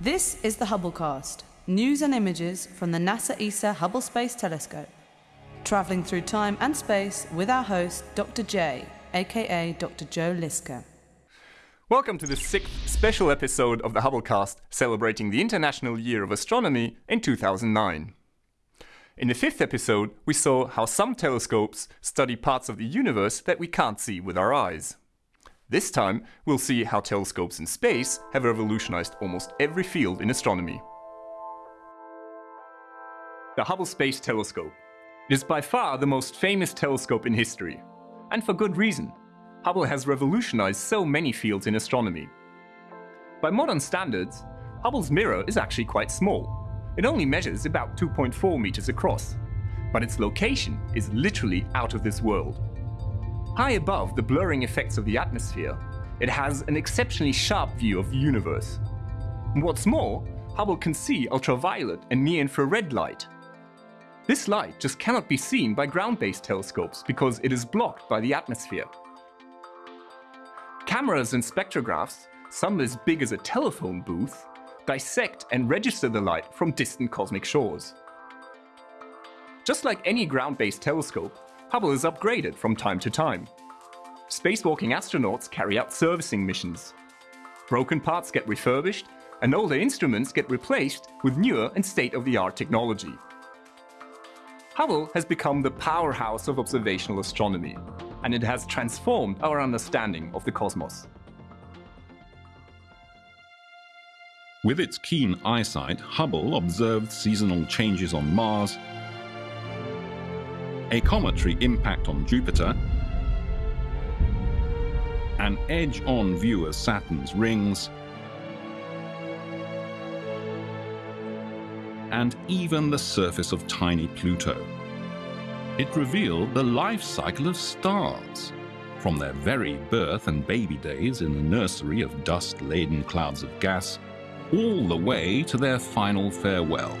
This is the Hubblecast, news and images from the NASA ESA Hubble Space Telescope. Traveling through time and space with our host, Dr. J, aka Dr. Joe Liske. Welcome to the sixth special episode of the Hubblecast celebrating the International Year of Astronomy in 2009. In the fifth episode, we saw how some telescopes study parts of the universe that we can't see with our eyes. This time, we'll see how telescopes in space have revolutionized almost every field in astronomy. The Hubble Space Telescope. It is by far the most famous telescope in history. And for good reason. Hubble has revolutionized so many fields in astronomy. By modern standards, Hubble's mirror is actually quite small, it only measures about 2.4 meters across, but its location is literally out of this world. High above the blurring effects of the atmosphere, it has an exceptionally sharp view of the universe. What's more, Hubble can see ultraviolet and near-infrared light. This light just cannot be seen by ground-based telescopes because it is blocked by the atmosphere. Cameras and spectrographs, some as big as a telephone booth, dissect and register the light from distant cosmic shores. Just like any ground-based telescope, Hubble is upgraded from time to time. Spacewalking astronauts carry out servicing missions. Broken parts get refurbished, and older instruments get replaced with newer and state-of-the-art technology. Hubble has become the powerhouse of observational astronomy, and it has transformed our understanding of the cosmos. With its keen eyesight, Hubble observed seasonal changes on Mars, a cometary impact on Jupiter, an edge-on view of Saturn's rings, and even the surface of tiny Pluto. It revealed the life cycle of stars, from their very birth and baby days in the nursery of dust-laden clouds of gas all the way to their final farewell,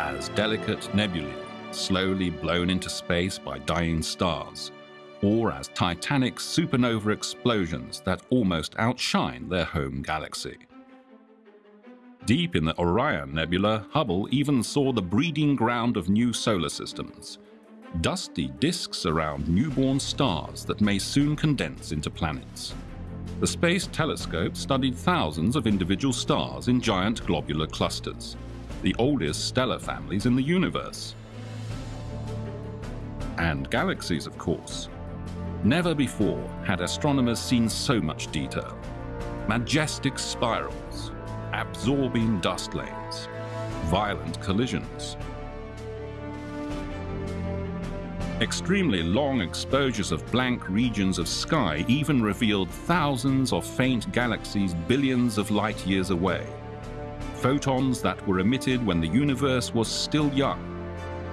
as delicate nebulae slowly blown into space by dying stars, or as titanic supernova explosions that almost outshine their home galaxy. Deep in the Orion Nebula, Hubble even saw the breeding ground of new solar systems, dusty disks around newborn stars that may soon condense into planets. The Space Telescope studied thousands of individual stars in giant globular clusters, the oldest stellar families in the universe. And galaxies, of course. Never before had astronomers seen so much detail. Majestic spirals, absorbing dust lanes, violent collisions, Extremely long exposures of blank regions of sky even revealed thousands of faint galaxies billions of light years away. Photons that were emitted when the universe was still young.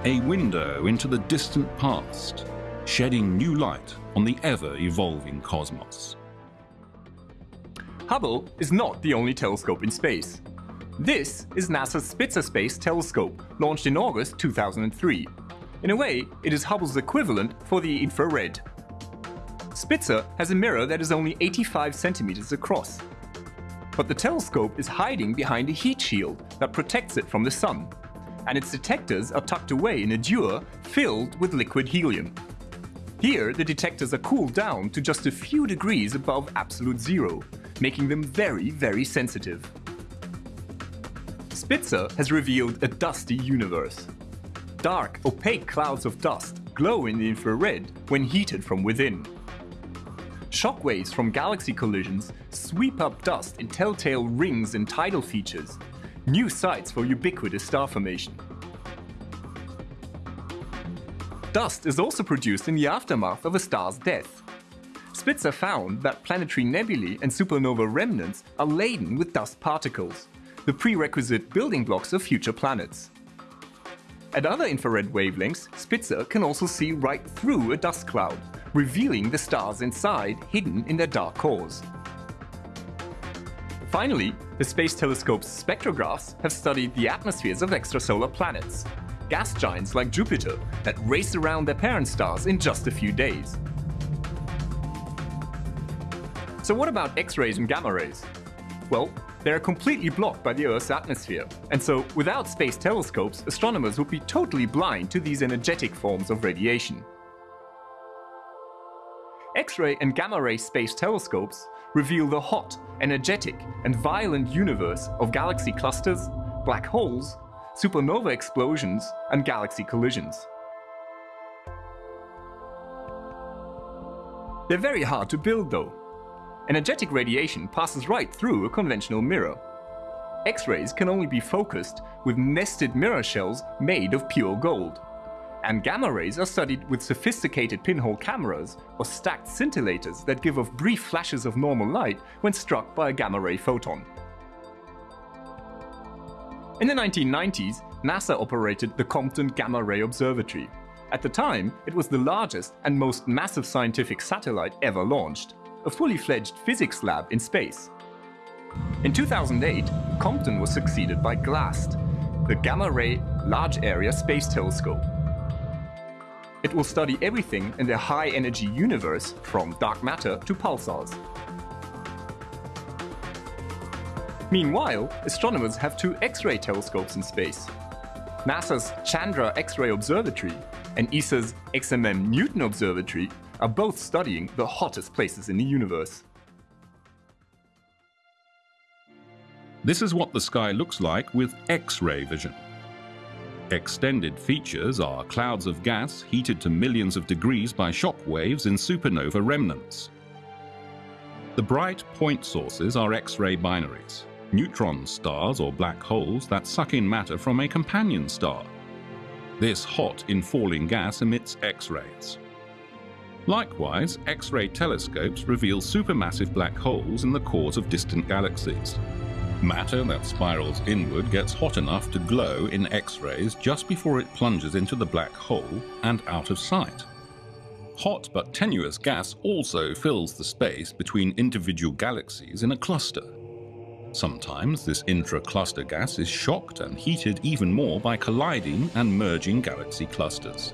A window into the distant past, shedding new light on the ever-evolving cosmos. Hubble is not the only telescope in space. This is NASA's Spitzer Space Telescope, launched in August 2003. In a way, it is Hubble's equivalent for the infrared. Spitzer has a mirror that is only 85 centimeters across. But the telescope is hiding behind a heat shield that protects it from the sun, and its detectors are tucked away in a dewar filled with liquid helium. Here, the detectors are cooled down to just a few degrees above absolute zero, making them very, very sensitive. Spitzer has revealed a dusty universe. Dark, opaque clouds of dust glow in the infrared when heated from within. Shockwaves from galaxy collisions sweep up dust in telltale rings and tidal features, new sites for ubiquitous star formation. Dust is also produced in the aftermath of a star's death. Spitzer found that planetary nebulae and supernova remnants are laden with dust particles, the prerequisite building blocks of future planets. At other infrared wavelengths, Spitzer can also see right through a dust cloud, revealing the stars inside hidden in their dark cores. Finally, the Space Telescope's spectrographs have studied the atmospheres of extrasolar planets, gas giants like Jupiter that race around their parent stars in just a few days. So what about X-rays and gamma rays? Well, they are completely blocked by the Earth's atmosphere, and so without space telescopes, astronomers would be totally blind to these energetic forms of radiation. X-ray and gamma-ray space telescopes reveal the hot, energetic, and violent universe of galaxy clusters, black holes, supernova explosions, and galaxy collisions. They're very hard to build though. Energetic radiation passes right through a conventional mirror. X-rays can only be focused with nested mirror shells made of pure gold. And gamma rays are studied with sophisticated pinhole cameras or stacked scintillators that give off brief flashes of normal light when struck by a gamma ray photon. In the 1990s, NASA operated the Compton Gamma Ray Observatory. At the time, it was the largest and most massive scientific satellite ever launched, a fully fledged physics lab in space. In 2008, Compton was succeeded by GLAST, the Gamma Ray Large Area Space Telescope. It will study everything in the high-energy universe, from dark matter to pulsars. Meanwhile, astronomers have two X-ray telescopes in space. NASA's Chandra X-ray Observatory and ESA's XMM Newton Observatory are both studying the hottest places in the universe. This is what the sky looks like with X-ray vision. Extended features are clouds of gas heated to millions of degrees by shock waves in supernova remnants. The bright point sources are X-ray binaries, neutron stars or black holes that suck in matter from a companion star. This hot, infalling gas emits X-rays. Likewise, X-ray telescopes reveal supermassive black holes in the cores of distant galaxies. Matter that spirals inward gets hot enough to glow in X-rays just before it plunges into the black hole and out of sight. Hot but tenuous gas also fills the space between individual galaxies in a cluster. Sometimes this intra-cluster gas is shocked and heated even more by colliding and merging galaxy clusters.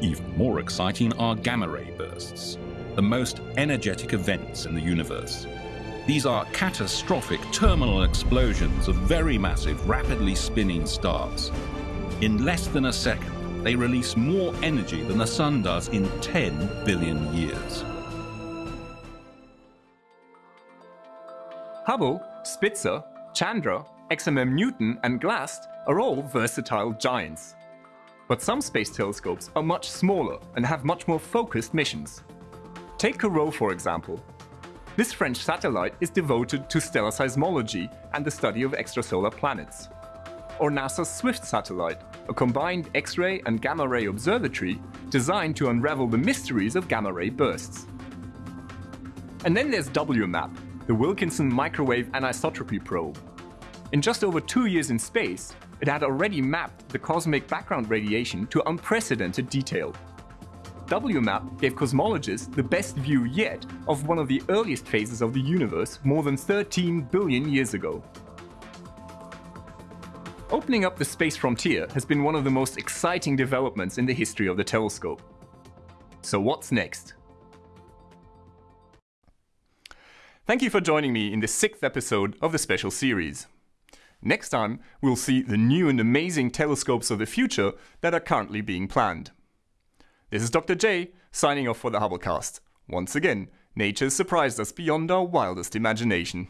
Even more exciting are gamma-ray bursts, the most energetic events in the universe. These are catastrophic terminal explosions of very massive, rapidly spinning stars. In less than a second, they release more energy than the Sun does in 10 billion years. Hubble, Spitzer, Chandra, XMM Newton and GLAST are all versatile giants. But some space telescopes are much smaller and have much more focused missions. Take Corot for example. This French satellite is devoted to stellar seismology and the study of extrasolar planets. Or NASA's SWIFT satellite, a combined X-ray and gamma-ray observatory designed to unravel the mysteries of gamma-ray bursts. And then there's WMAP, the Wilkinson Microwave Anisotropy Probe. In just over two years in space, it had already mapped the cosmic background radiation to unprecedented detail. WMAP gave cosmologists the best view yet of one of the earliest phases of the universe more than 13 billion years ago. Opening up the space frontier has been one of the most exciting developments in the history of the telescope. So what's next? Thank you for joining me in the sixth episode of the special series. Next time, we'll see the new and amazing telescopes of the future that are currently being planned. This is Dr. J, signing off for the Hubblecast. Once again, nature has surprised us beyond our wildest imagination.